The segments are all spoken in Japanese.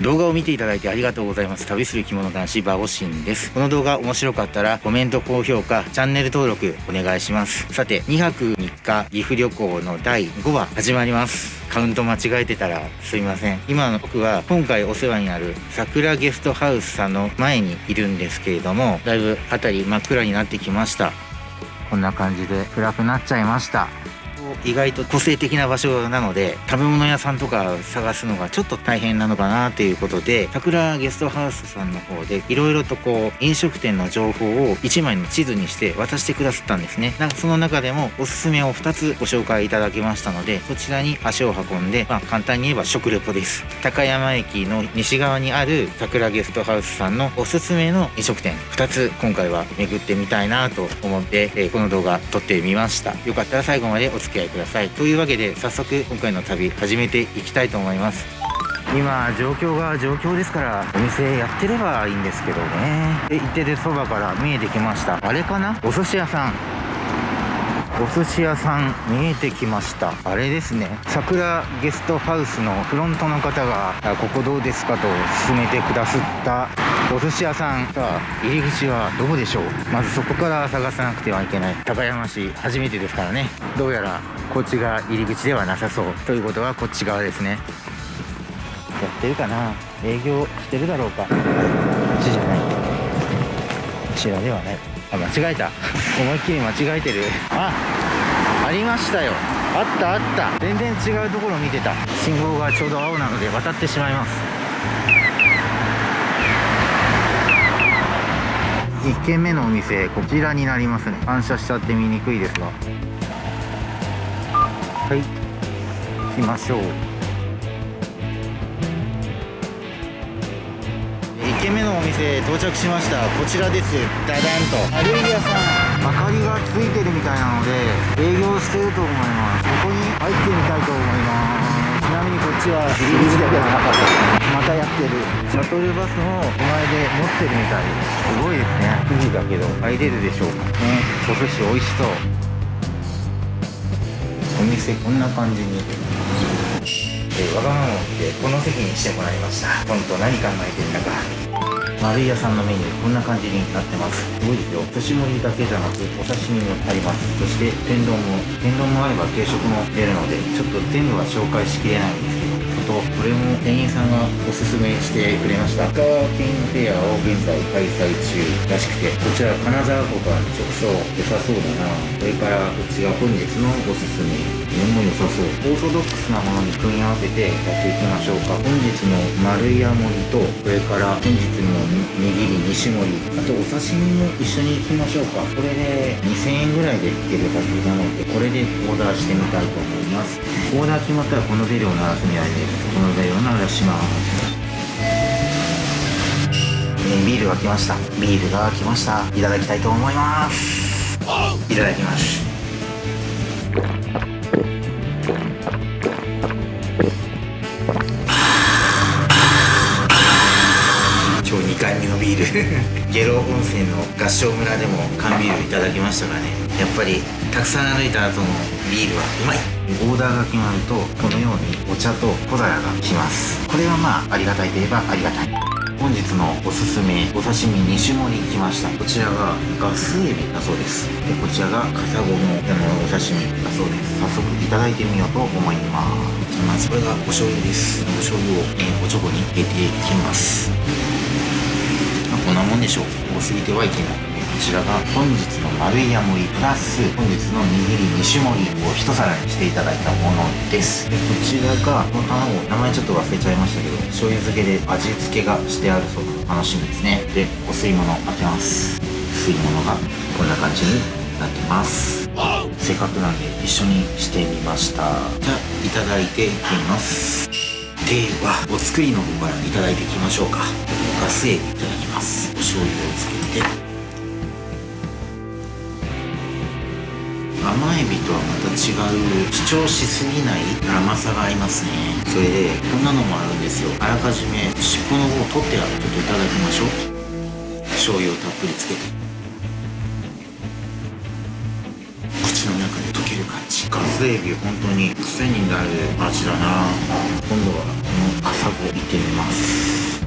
動画を見ていただいてありがとうございます。旅する着物男子バオシンです。この動画面白かったらコメント高評価チャンネル登録お願いします。さて2泊3日岐阜旅行の第5話始まります。カウント間違えてたらすいません。今の僕は今回お世話になる桜ゲストハウスさんの前にいるんですけれどもだいぶ辺り真っ暗になってきました。こんな感じで暗くなっちゃいました。意外と個性的な場所なので食べ物屋さんとか探すのがちょっと大変なのかなということで桜ゲストハウスさんの方でいろいろとこう飲食店の情報を1枚の地図にして渡してくださったんですね。なんかその中でもおすすめを2つご紹介いただきましたのでそちらに足を運んで、まあ、簡単に言えば食レポです。高山駅の西側にある桜ゲストハウスさんのおすすめの飲食店2つ今回は巡ってみたいなと思って、え、この動画撮ってみました。よかったら最後までお付き合い。ください。というわけで早速今回の旅始めていきたいと思います。今状況が状況ですからお店やってればいいんですけどね。で行ってでそばから見えてきました。あれかな？お寿司屋さん。お寿司屋さん見えてきました。あれですね。桜ゲストハウスのフロントの方が「ここどうですか?」と勧めてくださった。お寿司屋さんさあ入り口はどこでしょう。まずそこから探さなくてはいけない。高山市初めてですからね。どうやらこっちが入り口ではなさそう。ということはこっち側ですね。やってるかな。営業してるだろうか。こっちじゃない。こちらではない。あ間違えた。思いっきり間違えてる。あありましたよ。あったあった。全然違うところ見てた。信号がちょうど青なので渡ってしまいます。1軒目のお店こちらになりますね。反射しちゃって見にくいですが。はい。行きましょう。1軒目のお店到着しました。こちらです。ダダンと。丸い屋さん。明かりがついてるみたいなので営業してると思います。ここに入ってみたいと思います。ちなみにこっちは入り口ではなかった。またやってる。シャトルバスの手前で持ってるみたい。すごいですね。9時だけど入れるでしょうか。ね。お寿司美味しそう。お店こんな感じにえわがままを見てこの席にしてもらいました。本当何考えてんだか。丸い屋さんのメニューこんな感じになってます。すごいですよ。寿司盛りだけじゃなくお刺身もあります。そして天丼も天丼もあれば定食も出るのでちょっと全部は紹介しきれないんですけどあとこれも店員さんがおすすめしてくれました。ェアを現在開催中らしくてこちら金沢湖から直送。良さそうだな。それからこっちが本日のおすすめ。これも良さそう。オーソドックスなものに組み合わせてやっていきましょうか。本日の丸い山盛りとこれから本日の握り2種盛り。あとお刺身も一緒にいきましょうか。これで2000円ぐらいでいけるはずなのでこれでオーダーしてみたいと思います。オーダー決まったらこのベルを鳴らすみたいですこの材料の話します。ビールが来ました。ビールが来ました。いただきたいと思います。いただきます。今日2回目のビール。下呂温泉の合掌村でも缶ビールいただきましたがね。やっぱりたくさん歩いた後のビールはうまい。オーダーが決まるとこのようにお茶と小皿が来ます。これはまあありがたいといえばありがたい。本日のおすすめお刺身2種盛り来ました。こちらがガスエビだそうです。でこちらがカサゴのお刺身だそうです。早速いただいてみようと思います。まずこれがお醤油です。お醤油を、えおちょこに入れていきます。ま、こんなもんでしょう。多すぎてはいけない。ちらが本日の丸いヤ盛りプラス本日の握り2種盛りを一皿にしていただいたものです。でこちらがこの卵名前ちょっと忘れちゃいましたけど醤油漬けで味付けがしてあるそうな楽しみですね。でお吸い物当てます。吸い物がこんな感じになってます。せっかくなんで一緒にしてみました。じゃあいただいていきます。ではお作りの方からいただいていきましょうか。ガスエビいただきます。お醤油をつけて。甘エビとはまた違う主張しすぎない甘さがありますね。それでこんなのもあるんですよ。あらかじめ尻尾の方を取ってあるちょっといただきましょう。醤油をたっぷりつけて。口の中で溶ける感じ。ガスエビ本当に癖になる味だな。今度はこのサゴ行ってみます。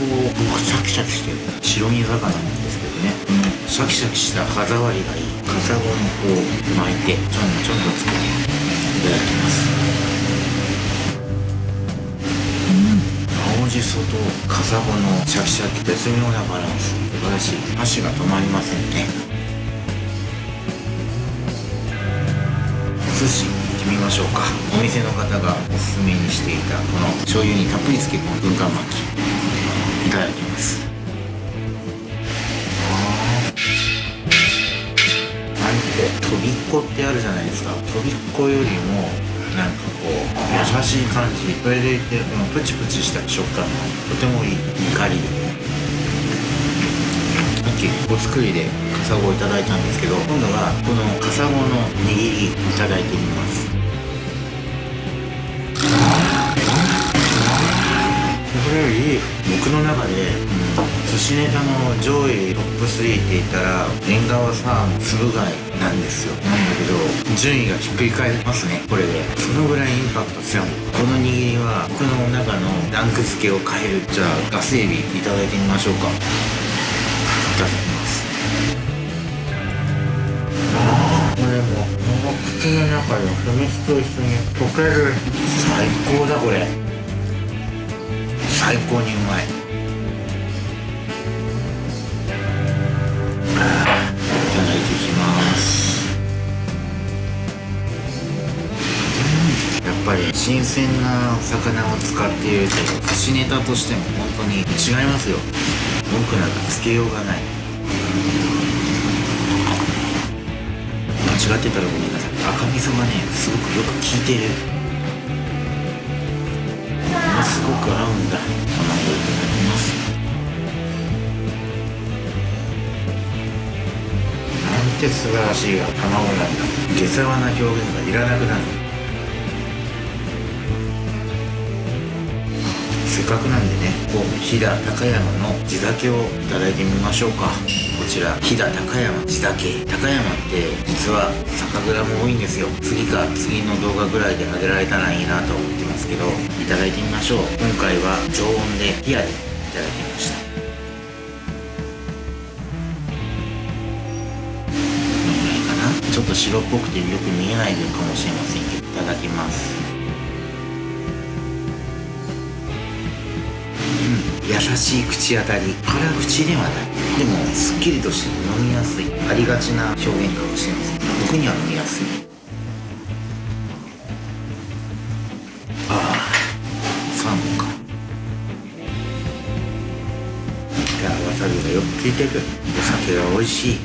カサゴ僕シャキシャキしてる。白身魚なんですけどね。このシャキシャキした歯触りがいい。カサゴのこう巻いてちょんちょんとつけていただきます。青じそとカサゴのシャキシャキ絶妙なバランス。素晴らしい。箸が止まりませんね。お寿司行ってみましょうか。お店の方がおすすめにしていたこの醤油にたっぷりつけ込む軍艦巻。きいただきます。あとびっこってあるじゃないですか。とびっこよりもなんかこう優しい感じそれでいてこのプチプチした食感がとてもいい怒りさっきお作りでカサゴをいただいたんですけど今度はこのカサゴの握りいただいてみますこれより僕の中で、うん寿司ネタの上位トップ3って言ったら縁側さんつぶ貝なんですよ。なんだけど順位がひっくり返りますねこれで。そのぐらいインパクト強い。この握りは僕の中のランク付けを変える。じゃあガスエビいただいてみましょうか。いただきます。これも口の中で酢飯と一緒に溶ける。最高だこれ最高にうまいやっぱり新鮮な魚を使っていると寿司ネタとしても本当に違いますよ。文句なんかつけようがない。間違ってたらごめんなさい。赤味噌がねすごくよく効いてる。ごく合うんだ卵い。ただきますなんて素晴らしい卵なんだ。下世話な表現がいらなくなる。せっかくなんでねこう飛騨高山の地酒をいただいてみましょうか。こちら飛騨高山地酒。高山って実は酒蔵も多いんですよ。次か次の動画ぐらいであげられたらいいなと思ってますけどいただいてみましょう。今回は常温で冷やでいただきました。ちょっと白っぽくてよく見えない分かもしれませんけどいただきます。うん。優しい口当たり。辛口ではない。でもすっきりとして飲みやすい。ありがちな表現かもしれません。僕には飲みやすい。びがよく効いてるお酒が美味しい。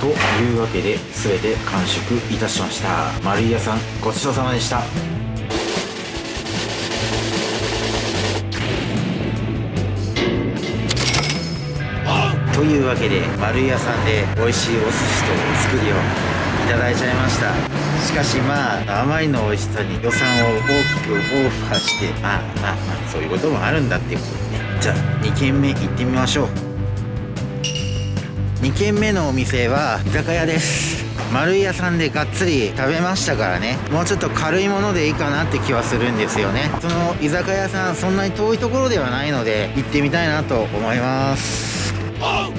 というわけで全て完食いたしました。丸井屋さんごちそうさまでした。というわけで丸屋さんで美味しいお寿司とお作りをいただいちゃいました。しかしまああまりの美味しさに予算を大きくオファーしてまあまあまあそういうこともあるんだっていうことでね。じゃあ2軒目行ってみましょう。2軒目のお店は居酒屋です。丸い屋さんでがっつり食べましたからね。もうちょっと軽いものでいいかなって気はするんですよね。その居酒屋さんそんなに遠いところではないので行ってみたいなと思います。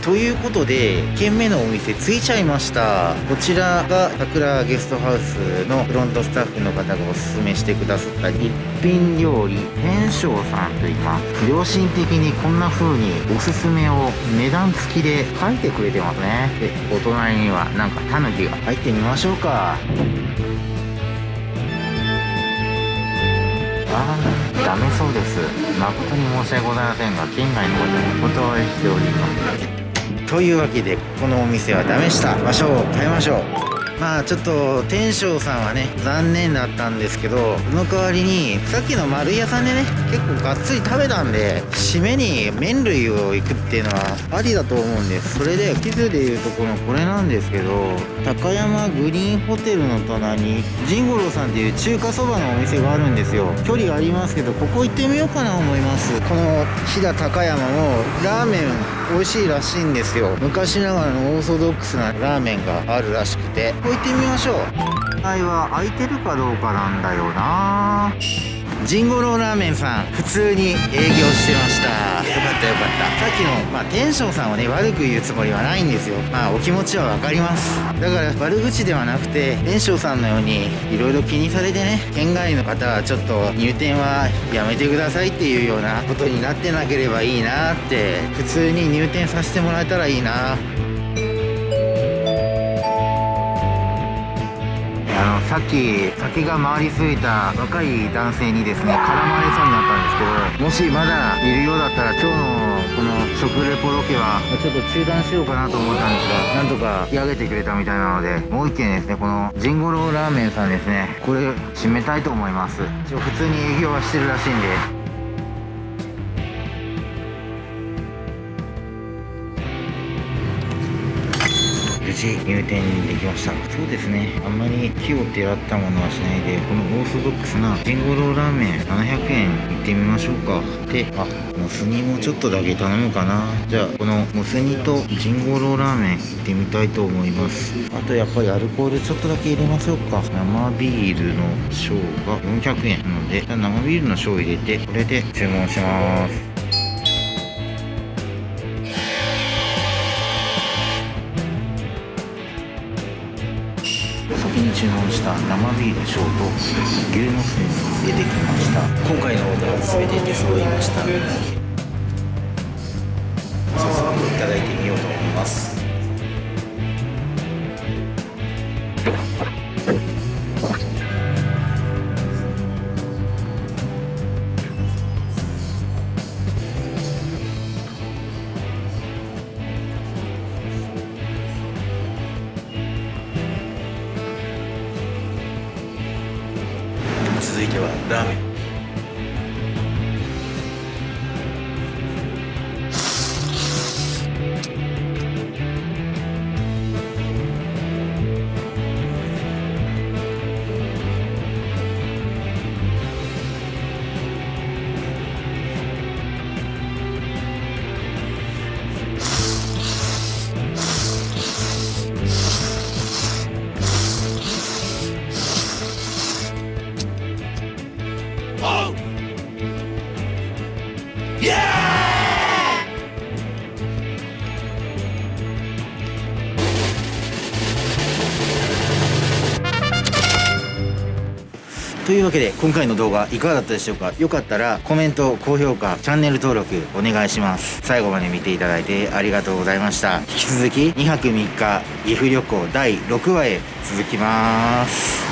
ということで1軒目のお店着いちゃいました。こちらが桜ゲストハウスのフロントスタッフの方がおすすめしてくださった一品料理天正さんと言います。良心的にこんな風におすすめを値段付きで書いてくれてますね。でお隣にはなんかタヌキが。入ってみましょうか。ああダメそうです。誠に申し訳ございませんが県外の方にお断りしております。というわけでこのお店はダメした。場所を変えましょう。まあちょっと天正さんはね残念だったんですけどその代わりにさっきの丸い屋さんでね結構がっつり食べたんで締めに麺類を行くっていうのはありだと思うんです。それで地図でいうとこのこれなんですけど高山グリーンホテルの隣に仁五郎さんっていう中華そばのお店があるんですよ。距離がありますけどここ行ってみようかな思います。この飛騨高山もラーメン美味しいらしいんですよ。昔ながらのオーソドックスなラーメンがあるらしくて。う行ってみましょう。はいは空いてるかどうかなんだよな。ジンゴローラーメンさん普通に営業してました。よかったよかった。さっきの、まあ、テンションさんをね悪く言うつもりはないんですよ。まあお気持ちは分かります。だから悪口ではなくてテンションさんのようにいろいろ気にされてね県外の方はちょっと入店はやめてくださいっていうようなことになってなければいいなって普通に入店させてもらえたらいいなさっき酒が回りすぎた若い男性にですね絡まれそうになったんですけどもしまだいるようだったら今日のこの食レポロケはちょっと中断しようかなと思ったんですがなんとか引き上げてくれたみたいなのでもう一軒ですねこのジンゴローラーメンさんですねこれ締めたいと思います。一応普通に営業はしてるらしいんで。事入店できました。そうですね。あんまり木をてらったものはしないでこのオーソドックスなジンゴローラーメン700円いってみましょうか。であモス煮もちょっとだけ頼むかな。じゃあこのモス煮とジンゴローラーメンいってみたいと思います。あとやっぱりアルコールちょっとだけ入れましょうか。生ビールの小が400円なので生ビールの小を入れてこれで注文します。注文した生ビールショート牛のスープ出てきました。今回のオーダーは全て出揃いました。早速いただいてみようと思います。続いてはラーメン。というわけで今回の動画いかがだったでしょうか？よかったらコメント高評価チャンネル登録お願いします。最後まで見ていただいてありがとうございました。引き続き2泊3日岐阜旅行第6話へ続きます。